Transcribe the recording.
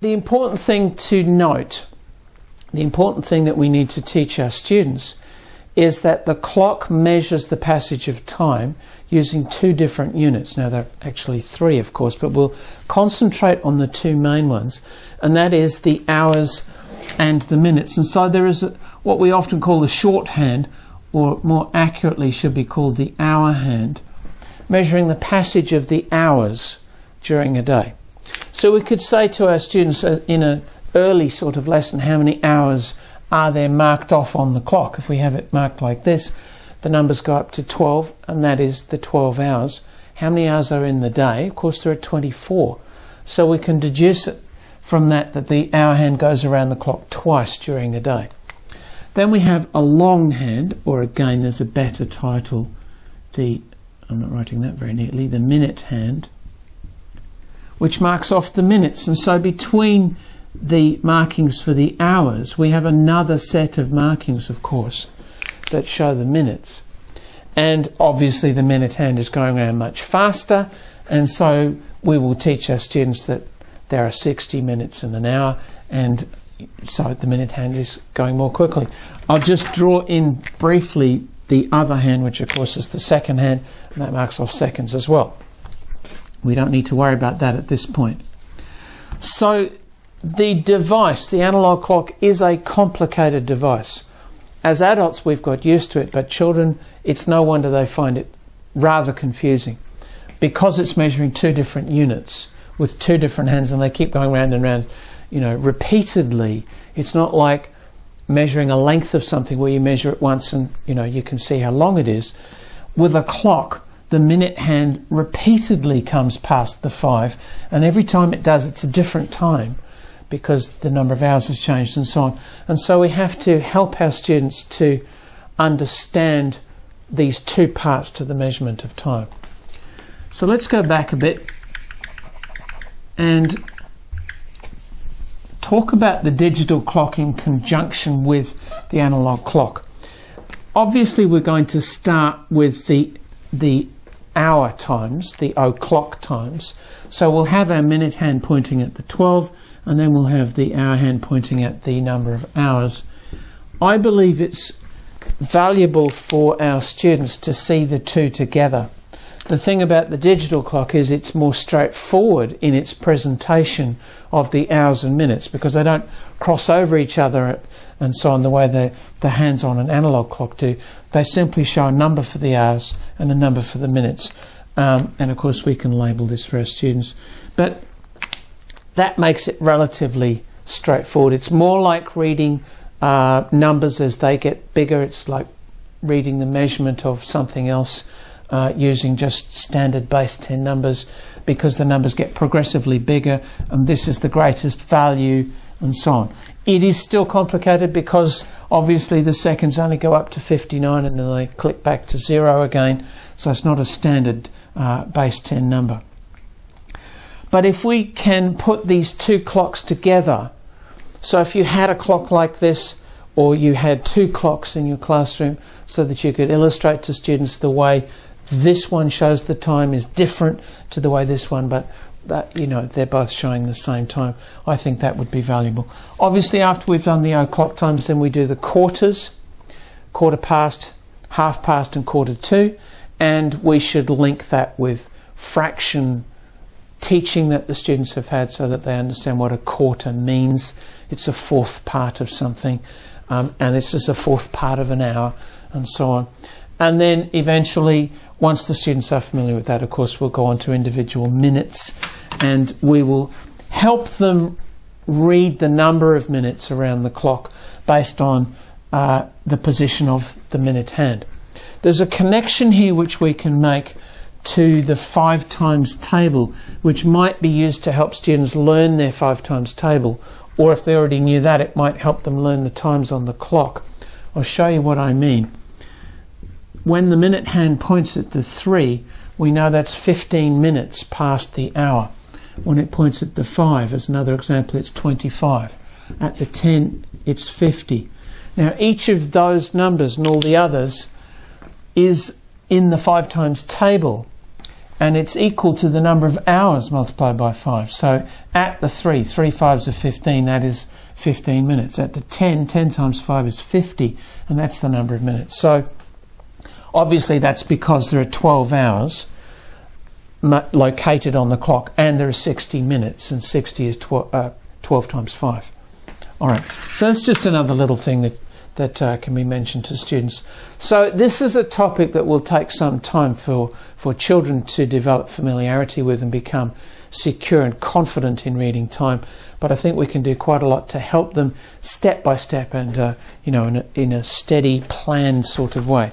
the important thing to note, the important thing that we need to teach our students is that the clock measures the passage of time using two different units. Now, there are actually three, of course, but we'll concentrate on the two main ones, and that is the hours and the minutes. And so there is a, what we often call the shorthand, or more accurately should be called the hour hand, measuring the passage of the hours during a day. So we could say to our students uh, in an early sort of lesson how many hours are there marked off on the clock. If we have it marked like this, the numbers go up to 12, and that is the 12 hours. How many hours are in the day? Of course, there are 24. So we can deduce it from that that the hour hand goes around the clock twice during the day. Then we have a long hand, or again, there's a better title, the I'm not writing that very neatly, the minute hand, which marks off the minutes. And so between the markings for the hours, we have another set of markings, of course, that show the minutes. And obviously, the minute hand is going around much faster, and so we will teach our students that there are 60 minutes in an hour, and so the minute hand is going more quickly. I'll just draw in briefly the other hand, which of course is the second hand, and that marks off seconds as well. We don't need to worry about that at this point. So the device, the analog clock, is a complicated device. As adults, we've got used to it, but children, it's no wonder they find it rather confusing because it's measuring two different units with two different hands and they keep going round and round, you know, repeatedly. It's not like measuring a length of something where you measure it once and, you know, you can see how long it is. With a clock, the minute hand repeatedly comes past the five, and every time it does, it's a different time because the number of hours has changed and so on. And so we have to help our students to understand these two parts to the measurement of time. So let's go back a bit and talk about the digital clock in conjunction with the analog clock. Obviously, we're going to start with the the hour times, the o'clock times. So we'll have our minute hand pointing at the 12 and then we'll have the hour hand pointing at the number of hours. I believe it's valuable for our students to see the two together. The thing about the digital clock is it's more straightforward in its presentation of the hours and minutes because they don't cross over each other and so on the way the, the hands on an analog clock do. They simply show a number for the hours and a number for the minutes. Um, and of course, we can label this for our students. But that makes it relatively straightforward. It's more like reading uh, numbers as they get bigger. It's like reading the measurement of something else uh, using just standard base 10 numbers because the numbers get progressively bigger and this is the greatest value and so on. It is still complicated because obviously the seconds only go up to 59 and then they click back to zero again, so it's not a standard uh, base 10 number. But if we can put these two clocks together, so if you had a clock like this, or you had two clocks in your classroom, so that you could illustrate to students the way this one shows the time is different to the way this one, but that you know they're both showing the same time. I think that would be valuable. Obviously, after we've done the o'clock times, then we do the quarters, quarter past, half past, and quarter to, and we should link that with fraction teaching that the students have had so that they understand what a quarter means. It's a fourth part of something, um, and this is a fourth part of an hour, and so on. And then eventually, once the students are familiar with that, of course, we'll go on to individual minutes and we will help them read the number of minutes around the clock based on uh, the position of the minute hand. There's a connection here which we can make to the five times table, which might be used to help students learn their five times table, or if they already knew that, it might help them learn the times on the clock. I'll show you what I mean. When the minute hand points at the three, we know that's 15 minutes past the hour. When it points at the five, as another example, it's 25. At the 10, it's 50. Now, each of those numbers and all the others is in the five times table and it's equal to the number of hours multiplied by 5. So at the 3, 3 fives are 15, that is 15 minutes. At the 10, 10 times 5 is 50, and that's the number of minutes. So obviously that's because there are 12 hours located on the clock and there are 60 minutes, and 60 is 12, uh, 12 times 5. All right, so that's just another little thing that that uh, can be mentioned to students. So this is a topic that will take some time for, for children to develop familiarity with and become secure and confident in reading time. But I think we can do quite a lot to help them step by step and, uh, you know, in a, in a steady, planned sort of way.